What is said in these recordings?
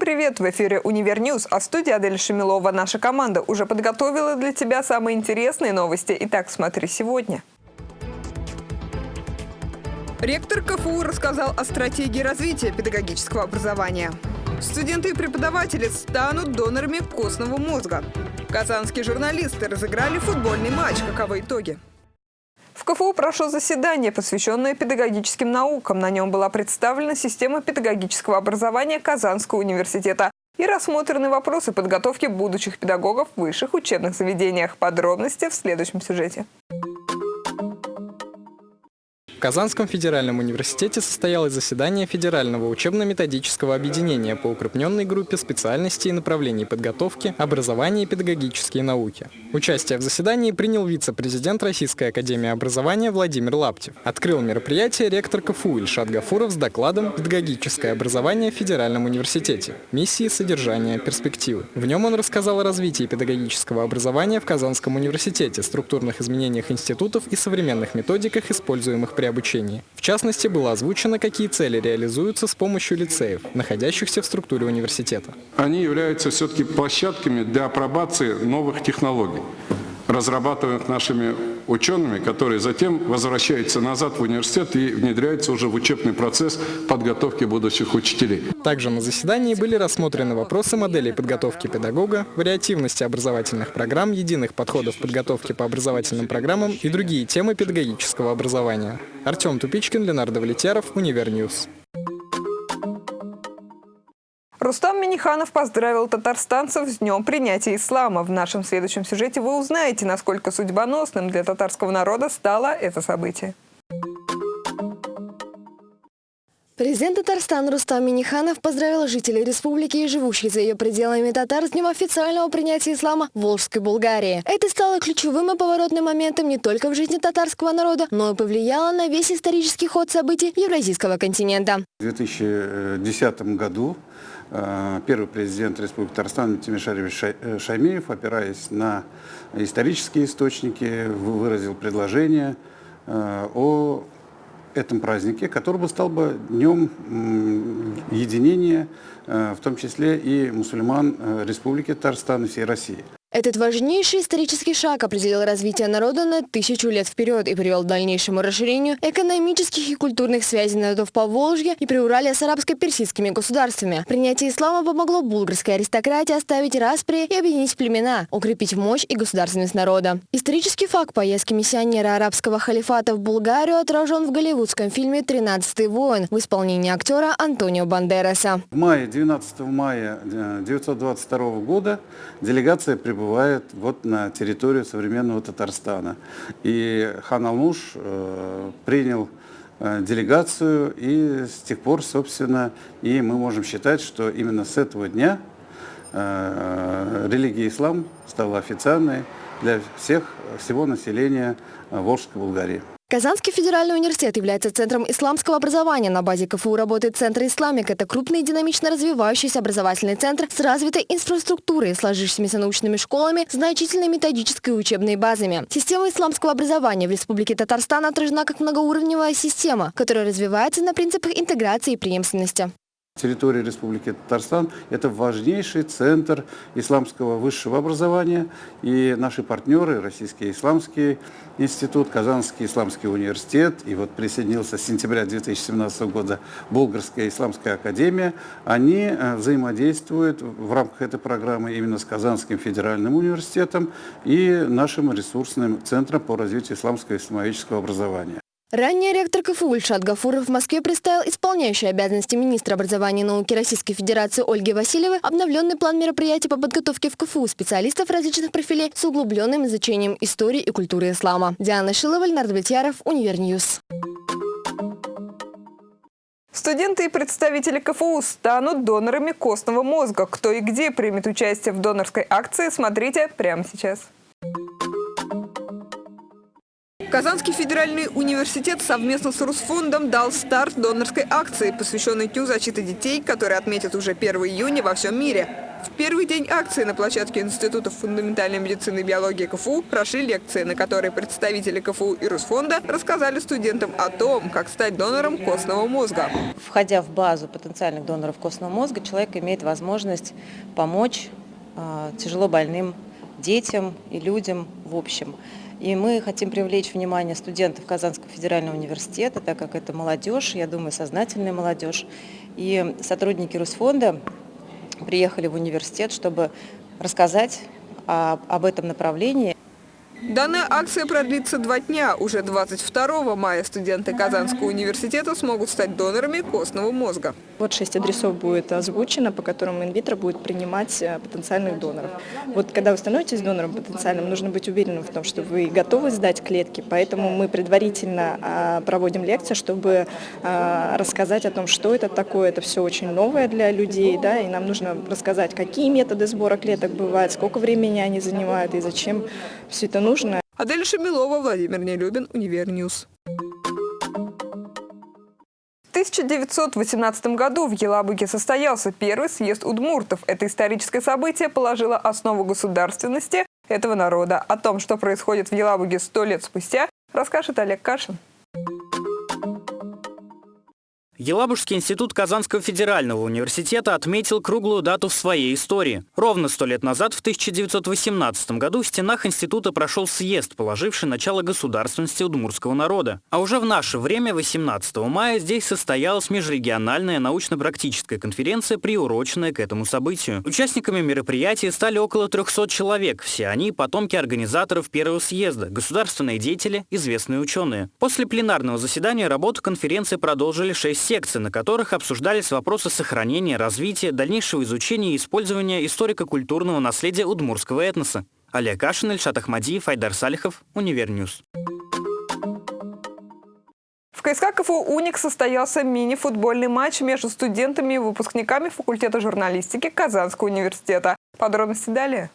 Привет! В эфире «Univer News», а в студии Адель Шамилова. Наша команда уже подготовила для тебя самые интересные новости. Итак, смотри сегодня. Ректор КФУ рассказал о стратегии развития педагогического образования. Студенты и преподаватели станут донорами костного мозга. Казанские журналисты разыграли футбольный матч. Каковы итоги? КФУ прошло заседание, посвященное педагогическим наукам. На нем была представлена система педагогического образования Казанского университета и рассмотрены вопросы подготовки будущих педагогов в высших учебных заведениях. Подробности в следующем сюжете. В Казанском федеральном университете состоялось заседание Федерального учебно-методического объединения по укрепленной группе специальностей и направлений подготовки, образования и педагогические науки. Участие в заседании принял вице-президент Российской академии образования Владимир Лаптев. Открыл мероприятие ректор КФУ Ильшат Гафуров с докладом «Педагогическое образование в Федеральном университете. Миссии, содержание, перспективы». В нем он рассказал о развитии педагогического образования в Казанском университете, структурных изменениях институтов и современных методиках, используемых при обучении. В частности, было озвучено, какие цели реализуются с помощью лицеев, находящихся в структуре университета. Они являются все-таки площадками для апробации новых технологий разрабатываемых нашими учеными, которые затем возвращаются назад в университет и внедряются уже в учебный процесс подготовки будущих учителей. Также на заседании были рассмотрены вопросы моделей подготовки педагога, вариативности образовательных программ, единых подходов подготовки по образовательным программам и другие темы педагогического образования. Артем Тупичкин, Ленар Довлетьяров, Univer News. Рустам Миниханов поздравил татарстанцев с днем принятия ислама. В нашем следующем сюжете вы узнаете, насколько судьбоносным для татарского народа стало это событие. Президент Татарстана Рустам Миниханов поздравил жителей республики и живущих за ее пределами татар с днем официального принятия ислама в Волжской Булгарии. Это стало ключевым и поворотным моментом не только в жизни татарского народа, но и повлияло на весь исторический ход событий Евразийского континента. В 2010 году Э, первый президент Республики Татарстан Тимишаревич э, Шаймеев, опираясь на исторические источники, выразил предложение э, о этом празднике, который бы стал бы днем единения, в том числе и мусульман Республики Татарстан и всей России. Этот важнейший исторический шаг определил развитие народа на тысячу лет вперед и привел к дальнейшему расширению экономических и культурных связей народов по Волжье и Приуралия с арабско-персидскими государствами. Принятие ислама помогло булгарской аристократии оставить распри и объединить племена, укрепить мощь и государственность народа. Исторический факт поездки миссионера арабского халифата в Булгарию отражен в голливудском фильме «Тринадцатый воин» в исполнении актера Антонио Бандераса. В мае, 12 мая 1922 э, года делегация прибыла прибывает вот на территорию современного Татарстана. И хан Алмуш э, принял э, делегацию, и с тех пор, собственно, и мы можем считать, что именно с этого дня э, религия ислам стала официальной для всех, всего населения Волжской Булгарии. Казанский федеральный университет является центром исламского образования. На базе КФУ работает Центр «Исламик». Это крупный динамично развивающийся образовательный центр с развитой инфраструктурой, сложившимися научными школами, значительной методической и учебной базами. Система исламского образования в Республике Татарстан отражена как многоуровневая система, которая развивается на принципах интеграции и преемственности. Территория Республики Татарстан – это важнейший центр исламского высшего образования. И наши партнеры, Российский исламский институт, Казанский исламский университет, и вот присоединился с сентября 2017 года Болгарская исламская академия, они э, взаимодействуют в рамках этой программы именно с Казанским федеральным университетом и нашим ресурсным центром по развитию исламского и исламоведческого образования. Ранее ректор КФУ Ильшат Гафуров в Москве представил исполняющий обязанности министра образования и науки Российской Федерации Ольги Васильевой обновленный план мероприятий по подготовке в КФУ специалистов различных профилей с углубленным изучением истории и культуры ислама. Диана Шилова, Ленар Довлетьяров, Univer News. Студенты и представители КФУ станут донорами костного мозга. Кто и где примет участие в донорской акции, смотрите прямо сейчас. Казанский федеральный университет совместно с Русфондом дал старт донорской акции, посвященной Дню защиты детей, который отметят уже 1 июня во всем мире. В первый день акции на площадке Института фундаментальной медицины и биологии КФУ прошли лекции, на которые представители КФУ и Русфонда рассказали студентам о том, как стать донором костного мозга. Входя в базу потенциальных доноров костного мозга, человек имеет возможность помочь э, тяжело больным детям и людям в общем. И мы хотим привлечь внимание студентов Казанского федерального университета, так как это молодежь, я думаю, сознательная молодежь. И сотрудники Русфонда приехали в университет, чтобы рассказать об этом направлении. Данная акция продлится два дня. Уже 22 мая студенты Казанского университета смогут стать донорами костного мозга. Вот шесть адресов будет озвучено, по которым инвитро будет принимать э, потенциальных доноров. Вот когда вы становитесь донором потенциальным, нужно быть уверенным в том, что вы готовы сдать клетки. Поэтому мы предварительно а, проводим лекции, чтобы а, рассказать о том, что это такое. Это все очень новое для людей, да, и нам нужно рассказать, какие методы сбора клеток бывают, сколько времени они занимают и зачем все это нужно нужно. Адель Шамилова, Владимир Нелюбин, UniverNews. В 1918 году в Елабуге состоялся первый съезд удмуртов. Это историческое событие положило основу государственности этого народа. О том, что происходит в Елабуге сто лет спустя, расскажет Олег Кашин. Елабужский институт Казанского федерального университета отметил круглую дату в своей истории. Ровно сто лет назад, в 1918 году, в стенах института прошел съезд, положивший начало государственности удмурского народа. А уже в наше время, 18 мая, здесь состоялась межрегиональная научно-практическая конференция, приуроченная к этому событию. Участниками мероприятия стали около 300 человек. Все они – потомки организаторов первого съезда, государственные деятели, известные ученые. После пленарного заседания работу конференции продолжили 6 секций, на которых обсуждались вопросы сохранения, развития, дальнейшего изучения и использования историко-культурного наследия удмурского этноса. Олег Кашин, Ильшат Ахмадиев, Айдар Салихов, UniverNews. В КСК КФУ «УНИКС» состоялся мини-футбольный матч между студентами и выпускниками факультета журналистики Казанского университета. Подробности далее.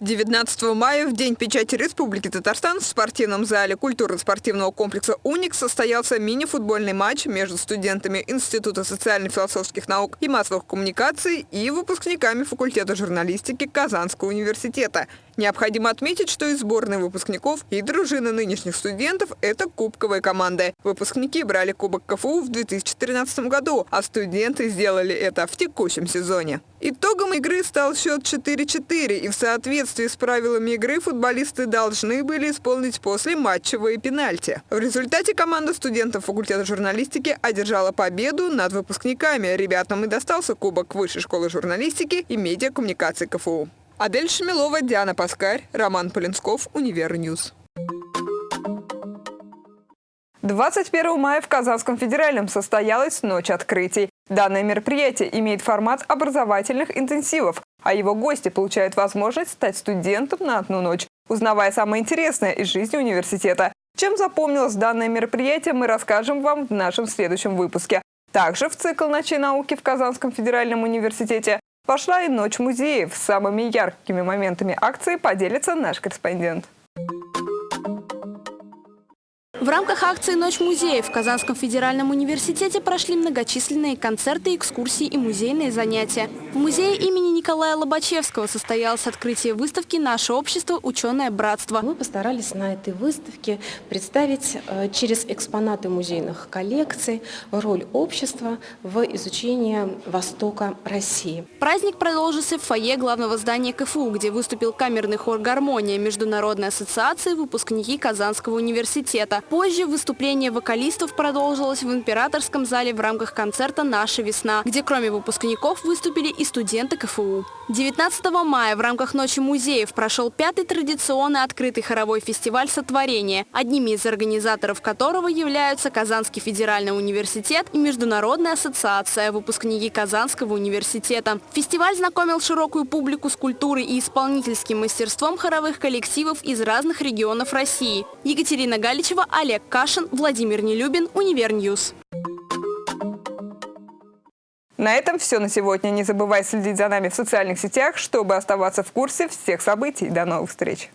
19 мая, в День печати Республики Татарстан, в спортивном зале культурно-спортивного комплекса «УНИКС» состоялся мини-футбольный матч между студентами Института социально-философских наук и массовых коммуникаций и выпускниками факультета журналистики Казанского университета – Необходимо отметить, что и сборные выпускников, и дружины нынешних студентов – это кубковые команды. Выпускники брали Кубок КФУ в 2013 году, а студенты сделали это в текущем сезоне. Итогом игры стал счет 4-4, и в соответствии с правилами игры футболисты должны были исполнить послематчевые пенальти. В результате команда студентов факультета журналистики одержала победу над выпускниками. Ребятам и достался Кубок Высшей школы журналистики и медиакоммуникации КФУ. Адель Шамилова, Диана Паскарь, Роман Полинсков, UniverNews. 21 мая в Казанском федеральном состоялась Ночь открытий. Данное мероприятие имеет формат образовательных интенсивов, а его гости получают возможность стать студентом на одну ночь, узнавая самое интересное из жизни университета. Чем запомнилось данное мероприятие, мы расскажем вам в нашем следующем выпуске. Также в цикл «Ночи науки» в Казанском федеральном университете Пошла и ночь музеев. Самыми яркими моментами акции поделится наш корреспондент. В рамках акции «Ночь музеев» в Казанском федеральном университете прошли многочисленные концерты, экскурсии и музейные занятия. В музее имени Николая Лобачевского состоялось открытие выставки «Наше общество. Ученое братство». Мы постарались на этой выставке представить э, через экспонаты музейных коллекций роль общества в изучении Востока России. Праздник продолжился в фойе главного здания КФУ, где выступил камерный хор «Гармония» Международной ассоциации выпускники Казанского университета. Позже выступление вокалистов продолжилось в императорском зале в рамках концерта «Наша весна», где кроме выпускников выступили и студенты КФУ. 19 мая в рамках Ночи музеев прошел пятый традиционный открытый хоровой фестиваль «Сотворение», одними из организаторов которого являются Казанский федеральный университет и Международная ассоциация выпускники Казанского университета. Фестиваль знакомил широкую публику с культурой и исполнительским мастерством хоровых коллективов из разных регионов России. Екатерина Галичева, Олег Кашин, Владимир Нелюбин, UniverNews. На этом все на сегодня. Не забывай следить за нами в социальных сетях, чтобы оставаться в курсе всех событий. До новых встреч!